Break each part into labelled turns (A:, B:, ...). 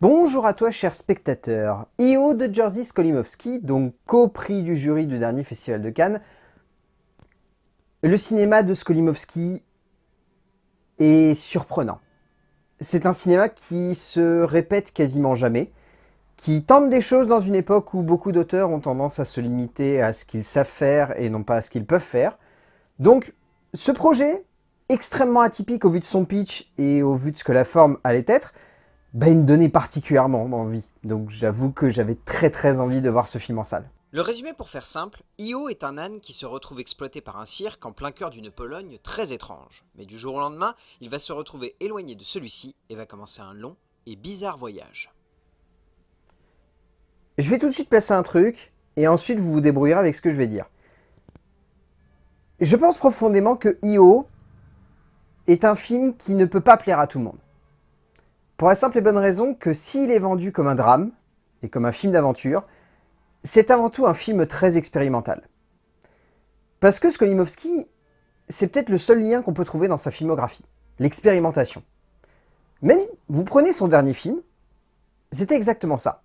A: Bonjour à toi cher spectateur, Io de Jerzy Skolimowski, donc co-prix du jury du dernier Festival de Cannes. Le cinéma de Skolimowski est surprenant. C'est un cinéma qui se répète quasiment jamais, qui tente des choses dans une époque où beaucoup d'auteurs ont tendance à se limiter à ce qu'ils savent faire et non pas à ce qu'ils peuvent faire. Donc ce projet, extrêmement atypique au vu de son pitch et au vu de ce que la forme allait être, bah, il me donnait particulièrement envie. Donc j'avoue que j'avais très très envie de voir ce film en salle.
B: Le résumé pour faire simple, Io est un âne qui se retrouve exploité par un cirque en plein cœur d'une Pologne très étrange. Mais du jour au lendemain, il va se retrouver éloigné de celui-ci et va commencer un long et bizarre voyage.
A: Je vais tout de suite placer un truc, et ensuite vous vous débrouillerez avec ce que je vais dire. Je pense profondément que Io est un film qui ne peut pas plaire à tout le monde. Pour la simple et bonne raison que s'il est vendu comme un drame, et comme un film d'aventure, c'est avant tout un film très expérimental. Parce que Skolimowski, c'est peut-être le seul lien qu'on peut trouver dans sa filmographie, l'expérimentation. Mais vous prenez son dernier film, c'était exactement ça.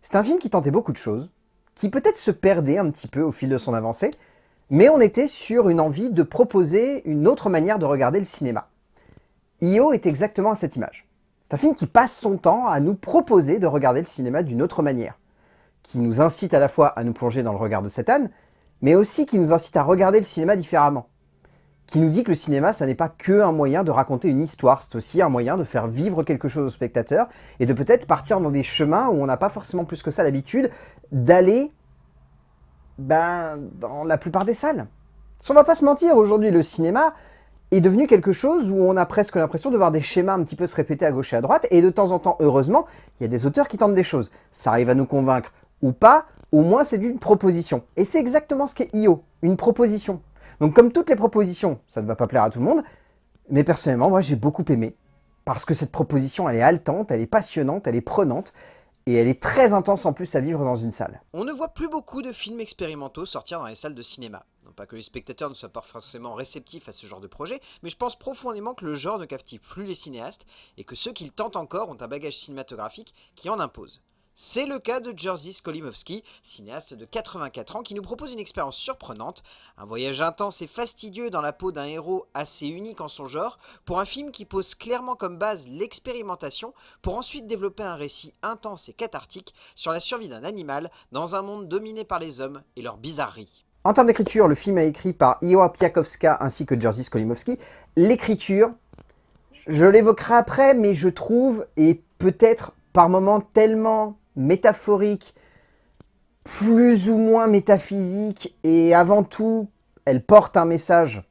A: C'est un film qui tentait beaucoup de choses, qui peut-être se perdait un petit peu au fil de son avancée, mais on était sur une envie de proposer une autre manière de regarder le cinéma. Io est exactement à cette image. C'est un film qui passe son temps à nous proposer de regarder le cinéma d'une autre manière, qui nous incite à la fois à nous plonger dans le regard de âne, mais aussi qui nous incite à regarder le cinéma différemment, qui nous dit que le cinéma, ça n'est pas que un moyen de raconter une histoire, c'est aussi un moyen de faire vivre quelque chose au spectateur, et de peut-être partir dans des chemins où on n'a pas forcément plus que ça l'habitude d'aller ben, dans la plupart des salles. Si on va pas se mentir, aujourd'hui le cinéma est devenu quelque chose où on a presque l'impression de voir des schémas un petit peu se répéter à gauche et à droite, et de temps en temps, heureusement, il y a des auteurs qui tentent des choses. Ça arrive à nous convaincre ou pas, au moins c'est d'une proposition. Et c'est exactement ce qu'est IO, une proposition. Donc comme toutes les propositions, ça ne va pas plaire à tout le monde, mais personnellement, moi j'ai beaucoup aimé, parce que cette proposition, elle est haletante, elle est passionnante, elle est prenante, et elle est très intense en plus à vivre dans une salle.
B: On ne voit plus beaucoup de films expérimentaux sortir dans les salles de cinéma. Pas que les spectateurs ne soient pas forcément réceptifs à ce genre de projet, mais je pense profondément que le genre ne captive plus les cinéastes, et que ceux qui le tentent encore ont un bagage cinématographique qui en impose. C'est le cas de Jerzy Skolimowski, cinéaste de 84 ans qui nous propose une expérience surprenante, un voyage intense et fastidieux dans la peau d'un héros assez unique en son genre, pour un film qui pose clairement comme base l'expérimentation, pour ensuite développer un récit intense et cathartique sur la survie d'un animal dans un monde dominé par les hommes et leurs bizarreries.
A: En termes d'écriture, le film est écrit par Iwa Piakowska ainsi que Jerzy Skolimowski. L'écriture, je l'évoquerai après, mais je trouve, et peut-être par moments tellement métaphorique, plus ou moins métaphysique, et avant tout, elle porte un message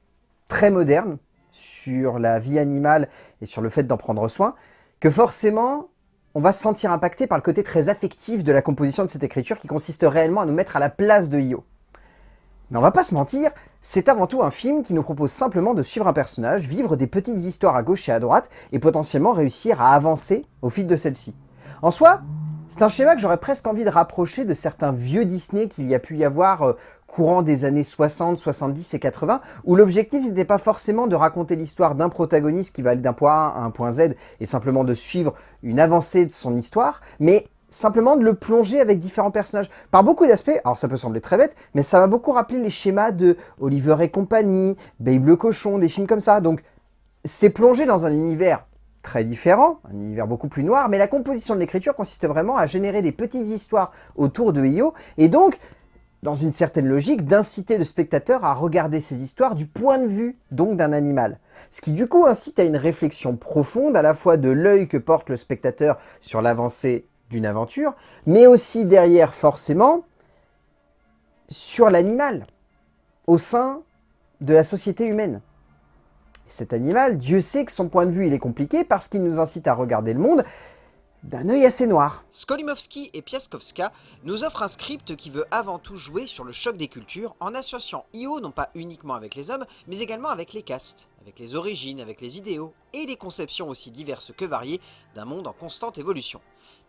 A: très moderne sur la vie animale et sur le fait d'en prendre soin, que forcément, on va se sentir impacté par le côté très affectif de la composition de cette écriture qui consiste réellement à nous mettre à la place de Io. Mais on va pas se mentir, c'est avant tout un film qui nous propose simplement de suivre un personnage, vivre des petites histoires à gauche et à droite, et potentiellement réussir à avancer au fil de celle-ci. En soi, c'est un schéma que j'aurais presque envie de rapprocher de certains vieux Disney qu'il y a pu y avoir euh, courant des années 60, 70 et 80, où l'objectif n'était pas forcément de raconter l'histoire d'un protagoniste qui va aller d'un point A à un point Z et simplement de suivre une avancée de son histoire, mais simplement de le plonger avec différents personnages. Par beaucoup d'aspects, alors ça peut sembler très bête, mais ça m'a beaucoup rappelé les schémas de Oliver et compagnie, Babe le cochon, des films comme ça. Donc c'est plongé dans un univers très différent, un univers beaucoup plus noir, mais la composition de l'écriture consiste vraiment à générer des petites histoires autour de Io, et donc, dans une certaine logique, d'inciter le spectateur à regarder ces histoires du point de vue, donc d'un animal. Ce qui du coup incite à une réflexion profonde, à la fois de l'œil que porte le spectateur sur l'avancée d'une aventure, mais aussi derrière, forcément, sur l'animal, au sein de la société humaine cet animal, Dieu sait que son point de vue est compliqué parce qu'il nous incite à regarder le monde d'un œil assez noir.
B: Skolimowski et Piaskowska nous offrent un script qui veut avant tout jouer sur le choc des cultures en associant Io non pas uniquement avec les hommes, mais également avec les castes, avec les origines, avec les idéaux et les conceptions aussi diverses que variées d'un monde en constante évolution.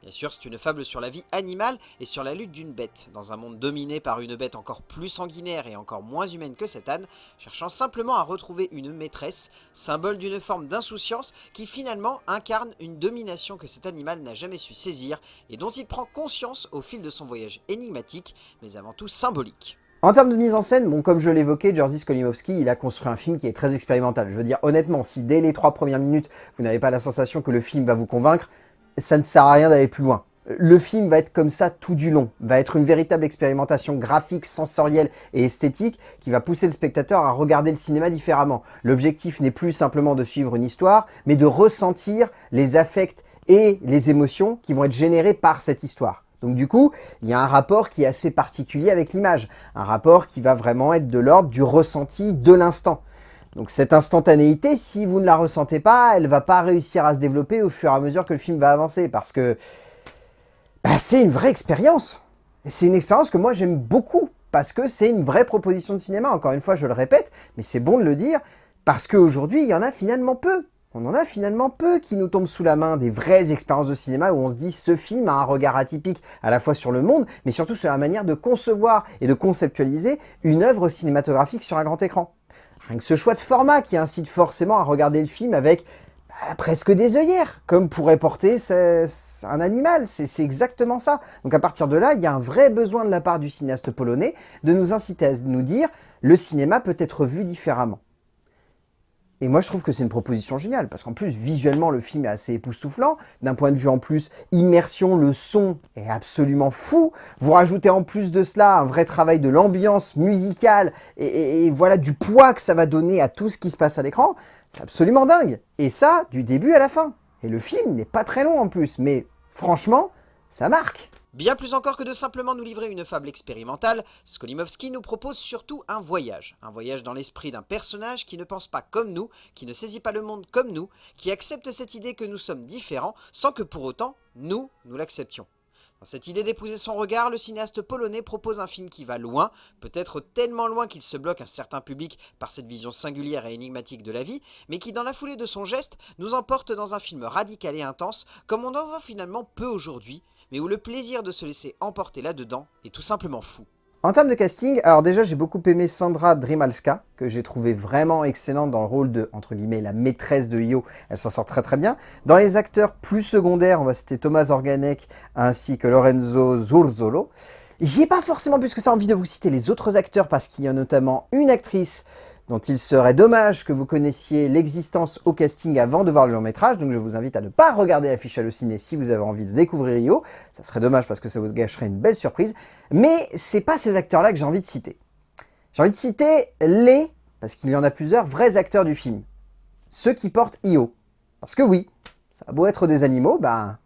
B: Bien sûr, c'est une fable sur la vie animale et sur la lutte d'une bête, dans un monde dominé par une bête encore plus sanguinaire et encore moins humaine que cet âne, cherchant simplement à retrouver une maîtresse, symbole d'une forme d'insouciance qui finalement incarne une domination que cet animal n'a jamais su saisir et dont il prend conscience au fil de son voyage énigmatique, mais avant tout symbolique.
A: En termes de mise en scène, comme je l'évoquais, Jerzy Skolimowski, il a construit un film qui est très expérimental. Je veux dire, honnêtement, si dès les trois premières minutes, vous n'avez pas la sensation que le film va vous convaincre, ça ne sert à rien d'aller plus loin. Le film va être comme ça tout du long, va être une véritable expérimentation graphique, sensorielle et esthétique qui va pousser le spectateur à regarder le cinéma différemment. L'objectif n'est plus simplement de suivre une histoire, mais de ressentir les affects et les émotions qui vont être générées par cette histoire. Donc du coup, il y a un rapport qui est assez particulier avec l'image, un rapport qui va vraiment être de l'ordre du ressenti de l'instant. Donc cette instantanéité, si vous ne la ressentez pas, elle va pas réussir à se développer au fur et à mesure que le film va avancer, parce que bah, c'est une vraie expérience. C'est une expérience que moi j'aime beaucoup, parce que c'est une vraie proposition de cinéma, encore une fois je le répète, mais c'est bon de le dire, parce qu'aujourd'hui il y en a finalement peu. On en a finalement peu qui nous tombent sous la main des vraies expériences de cinéma où on se dit ce film a un regard atypique à la fois sur le monde, mais surtout sur la manière de concevoir et de conceptualiser une œuvre cinématographique sur un grand écran. Rien que ce choix de format qui incite forcément à regarder le film avec bah, presque des œillères, comme pourrait porter un animal. C'est exactement ça. Donc à partir de là, il y a un vrai besoin de la part du cinéaste polonais de nous inciter à nous dire le cinéma peut être vu différemment. Et moi, je trouve que c'est une proposition géniale, parce qu'en plus, visuellement, le film est assez époustouflant. D'un point de vue, en plus, immersion, le son est absolument fou. Vous rajoutez en plus de cela un vrai travail de l'ambiance musicale, et, voilà, du poids que ça va donner à tout ce qui se passe à l'écran. C'est absolument dingue. Et ça, du début à la fin. Et le film n'est pas très long en plus, mais franchement, ça marque.
B: Bien plus encore que de simplement nous livrer une fable expérimentale, Skolimowski nous propose surtout un voyage. Un voyage dans l'esprit d'un personnage qui ne pense pas comme nous, qui ne saisit pas le monde comme nous, qui accepte cette idée que nous sommes différents, sans que pour autant, nous, nous l'acceptions. Dans cette idée d'épouser son regard, le cinéaste polonais propose un film qui va loin, peut-être tellement loin qu'il se bloque un certain public par cette vision singulière et énigmatique de la vie, mais qui dans la foulée de son geste nous emporte dans un film radical et intense, comme on en voit finalement peu aujourd'hui, mais où le plaisir de se laisser emporter là-dedans est tout simplement fou.
A: En termes de casting, alors déjà j'ai beaucoup aimé Sandra Drimalska, que j'ai trouvé vraiment excellente dans le rôle de, entre guillemets, la maîtresse de Io. Elle s'en sort très très bien. Dans les acteurs plus secondaires, on va citer Thomas Organek ainsi que Lorenzo Zurzolo. J'ai pas forcément plus que ça envie de vous citer les autres acteurs parce qu'il y a notamment une actrice dont il serait dommage que vous connaissiez l'existence au casting avant de voir le long métrage, donc je vous invite à ne pas regarder l'affiche au ciné si vous avez envie de découvrir Rio, ça serait dommage parce que ça vous gâcherait une belle surprise, mais c'est pas ces acteurs-là que j'ai envie de citer. J'ai envie de citer les, parce qu'il y en a plusieurs, vrais acteurs du film, ceux qui portent Io. Parce que oui, ça a beau être des animaux, ben,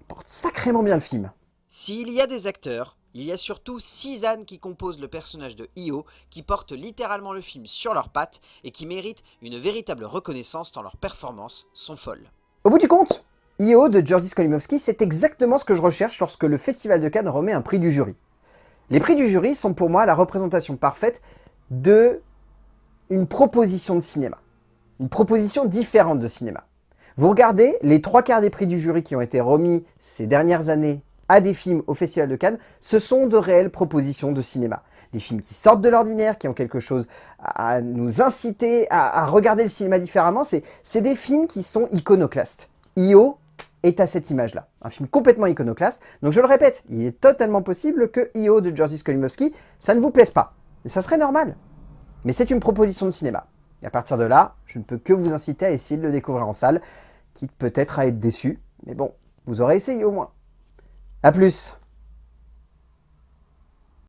A: ils portent sacrément bien le film.
B: S'il y a des acteurs il y a surtout six ânes qui composent le personnage de Io, qui portent littéralement le film sur leurs pattes et qui méritent une véritable reconnaissance tant leurs performances sont folles.
A: Au bout du compte, Io de Jerzy Skolimowski, c'est exactement ce que je recherche lorsque le Festival de Cannes remet un prix du jury. Les prix du jury sont pour moi la représentation parfaite de une proposition de cinéma. Une proposition différente de cinéma. Vous regardez les trois quarts des prix du jury qui ont été remis ces dernières années à des films au Festival de Cannes, ce sont de réelles propositions de cinéma. Des films qui sortent de l'ordinaire, qui ont quelque chose à nous inciter à, regarder le cinéma différemment. C'est des films qui sont iconoclastes. Io est à cette image-là. Un film complètement iconoclaste. Donc je le répète, il est totalement possible que Io de Jerzy Skolimowski, ça ne vous plaise pas. Et ça serait normal. Mais c'est une proposition de cinéma. Et à partir de là, je ne peux que vous inciter à essayer de le découvrir en salle, quitte peut-être à être déçu. Mais bon, vous aurez essayé au moins. A plus